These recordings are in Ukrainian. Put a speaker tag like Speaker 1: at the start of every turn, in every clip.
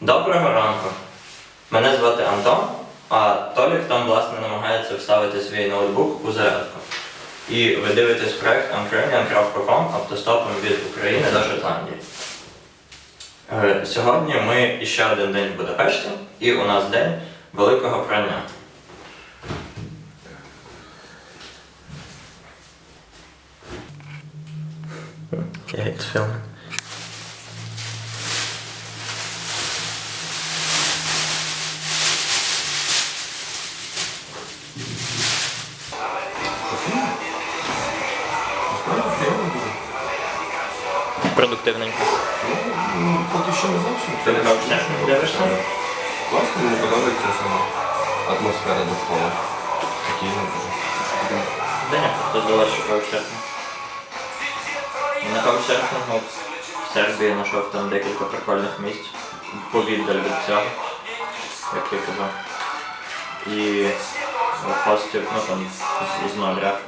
Speaker 1: Доброго ранку. Мене звати Антон, а Толік там, власне, намагається вставити свій ноутбук у зарядку. І ви дивитесь проект Ukrainian.com автостопом від України до Шотландії. Е, Сьогодні ми іще один день в Будапешті, і у нас день великого прання. Okay, it's filming. Продуктивненько.
Speaker 2: Ну, поки що не зовсім.
Speaker 1: Ти не бачиш.
Speaker 2: Класно, мені подобається сама атмосфера довкола. Спокійно дуже.
Speaker 1: Да ні, просто здалося, що каучсерфінг. На каучсерфінгу в Сербії знайшов там декілька прикольних місць повіддаль від цього, як я казав. І хостів, ну там з- з нуля,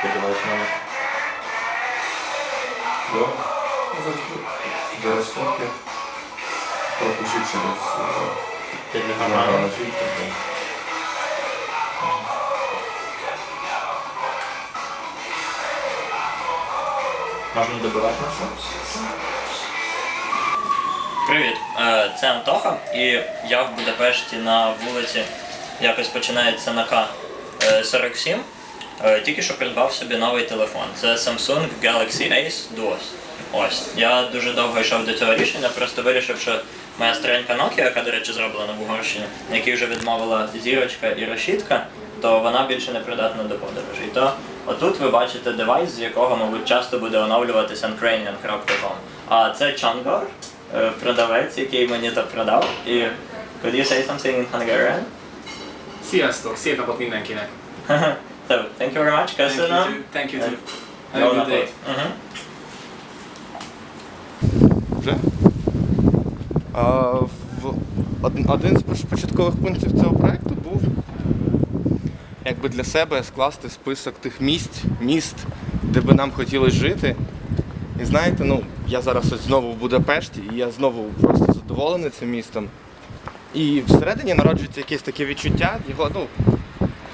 Speaker 1: сподіваюся, мене.
Speaker 2: Да. Зараз, зараз пропущу через е, на фільтр.
Speaker 1: Можна добивати на Привіт, Е, це Антоха, і я в Будапешті на вулиці якось починається на К47. Е, Тільки що придбав собі новий телефон. Це Samsung Galaxy Ace Duos. Ось. Я дуже довго йшов до цього рішення, просто вирішив, що моя старенька Nokia, яка, до речі, зроблена в Угорщині, на якій вже відмовила зірочка і решітка, то вона більше не придатна до подорожей. То отут ви бачите девайс, з якого, мабуть, часто буде оновлюватися ukrainian.com. А це Чангор, е, продавець, який мені то продав. І could you say something in Hungarian?
Speaker 3: Sziasztok, szép napot mindenkinek!
Speaker 1: so, thank you very much.
Speaker 3: Thank you too. Thank you too.
Speaker 1: Jó
Speaker 3: Have a good day.
Speaker 1: Мгм.
Speaker 4: Вже? А, в, один, один з початкових пунктів цього проекту був якби для себе скласти список тих місць, міст, де би нам хотілося жити. І знаєте, ну, я зараз ось знову в Будапешті, і я знову просто задоволений цим містом. І всередині народжується якесь таке відчуття, його, ну,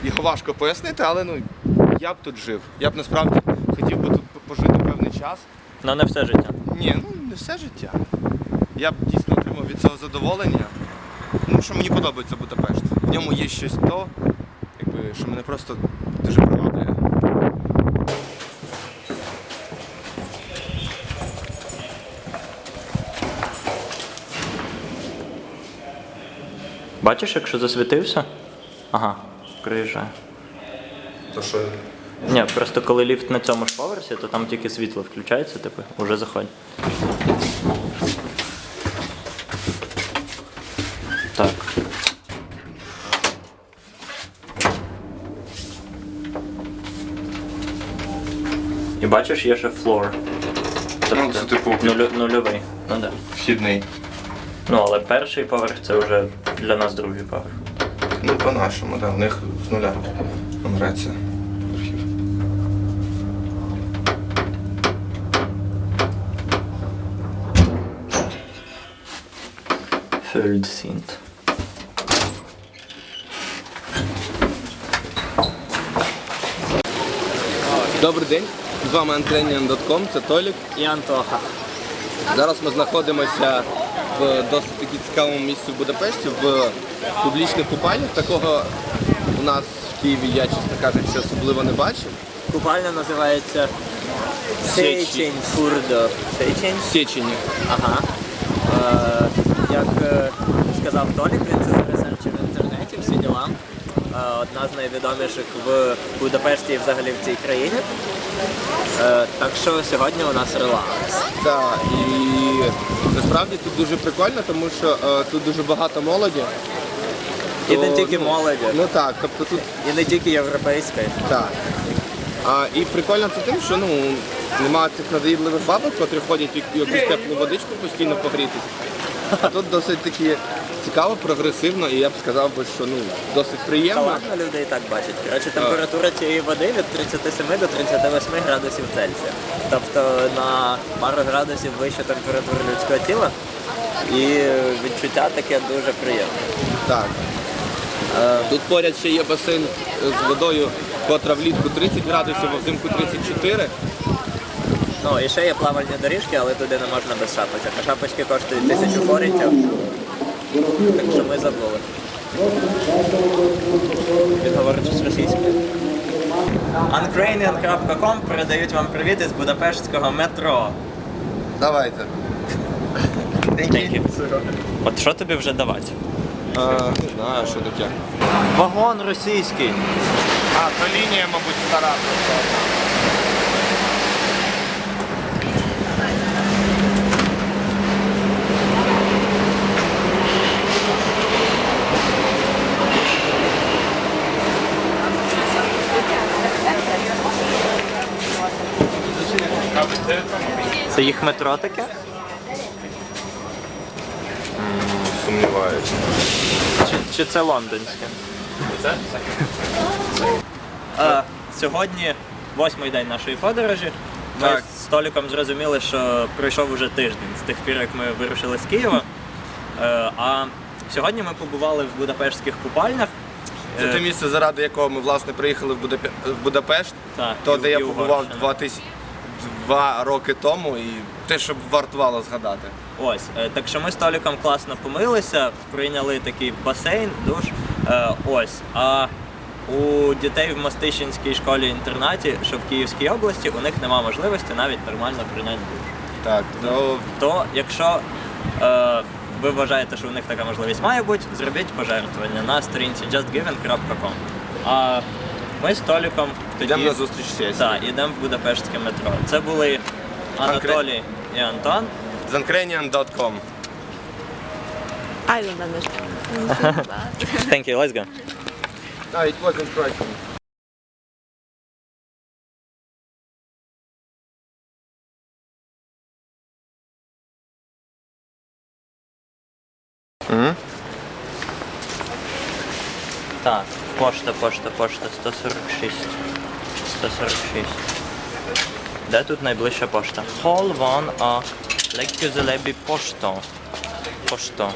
Speaker 4: його важко пояснити, але ну, я б тут жив. Я б насправді хотів би тут пожити певний час.
Speaker 1: Ну, не все життя.
Speaker 4: Ні, ну не все життя. Я б дійсно отримав від цього задоволення. Ну, що мені подобається Будапешт. В ньому є щось то, якби, що мене просто дуже приваблює.
Speaker 1: Бачиш, якщо засвітився? Ага, приїжджає.
Speaker 2: То що
Speaker 1: Ні, просто коли ліфт на цьому ж поверсі, то там тільки світло включається, типу, уже заходь. Так. І бачиш, є ще floor.
Speaker 2: Ну, це типу
Speaker 1: нулю, нульовий. Ну да.
Speaker 2: вхідний.
Speaker 1: Ну, але перший поверх це вже для нас другий поверх.
Speaker 2: Ну, по-нашому, так. У них з нуля нумерація архів.
Speaker 1: Third synth.
Speaker 4: Добрий день. З вами Antrenian.com, це Толік.
Speaker 1: І Антоха.
Speaker 4: Зараз ми знаходимося в досить таки цікавому місці в Будапешті, в публічних купальнях. Такого у нас в Києві я, чесно кажучи, особливо не бачив.
Speaker 1: Купальня називається
Speaker 4: Сечень.
Speaker 1: Сечень Фурдо. Сечень?
Speaker 4: Сечені.
Speaker 1: Ага. Е, як е, сказав Толік, він це заресерчив в інтернеті, всі діла. Е, одна з найвідоміших в Будапешті і взагалі в цій країні. Е, так що сьогодні у нас релакс.
Speaker 4: Так, і насправді тут дуже прикольно, тому що е, тут дуже багато молоді.
Speaker 1: І не
Speaker 4: То,
Speaker 1: тільки
Speaker 4: ну,
Speaker 1: молоді,
Speaker 4: Ну так, тобто тут
Speaker 1: і не тільки європейської.
Speaker 4: так. А, і прикольно це тим, що ну, немає цих надоїдливих бабок, котрі ходять в якусь теплу водичку постійно погрітися. А тут досить такі цікаво, прогресивно, і я б сказав би, що ну досить приємно.
Speaker 1: ладно, люди і так бачать. Коротше, температура цієї води від 37 до 38 градусів Цельсія. Тобто на пару градусів вище температури людського тіла. І відчуття таке дуже приємне.
Speaker 4: Так. Е, Тут поряд ще є басейн з водою, котра влітку 30 градусів, а взимку 34.
Speaker 1: Ну і ще є плавальні доріжки, але туди не можна без шапочок. А шапочки коштують тисячу форінтів. Так що ми забули. Він говорить щось російською. Uncranian.com передають вам привіт із Будапештського метро.
Speaker 4: Давайте.
Speaker 1: Thank you. От що тобі вже давати?
Speaker 4: Не знаю, що таке.
Speaker 1: Вагон російський.
Speaker 4: А, то лінія, мабуть, стара
Speaker 1: Це їх метро таке?
Speaker 4: Сумніваюся.
Speaker 1: Чи, чи це лондонське? А, сьогодні восьмий день нашої подорожі. Ми
Speaker 4: Так.
Speaker 1: з Толіком зрозуміли, що пройшов уже тиждень з тих пір, як ми вирушили з Києва. Е, А сьогодні ми побували в Будапештських купальнях.
Speaker 4: Це
Speaker 1: Е,
Speaker 4: те місце, заради якого ми власне приїхали в, Будапе... в Будапешт,
Speaker 1: Так,
Speaker 4: то
Speaker 1: і-
Speaker 4: де я
Speaker 1: і
Speaker 4: побував
Speaker 1: Угорщина.
Speaker 4: два, тисяч... два роки тому, і те, що б вартувало згадати.
Speaker 1: Ось, е, так що ми з Толіком класно помилися, прийняли такий басейн, душ. Е, Ось. А у дітей в Мостищинській школі-інтернаті, що в Київській області, у них нема можливості навіть нормально прийняти душ.
Speaker 4: Так, то
Speaker 1: То якщо е, ви вважаєте, що у них така можливість має бути, зробіть пожертвування на сторінці justgiving.com. А ми з Толіком тоді
Speaker 4: йдемо на зустріч сесії.
Speaker 1: Так, йдемо в Будапештське метро. Це були Анатолій і Антон.
Speaker 4: Zancranian.com
Speaker 5: I don't understand.
Speaker 1: Thank you, let's go.
Speaker 4: No, it wasn't Croatian.
Speaker 1: Так, пошта, пошта, пошта, 146. 146. Де тут найближча пошта? 1 а Леккюзелебі пошто. Пошто.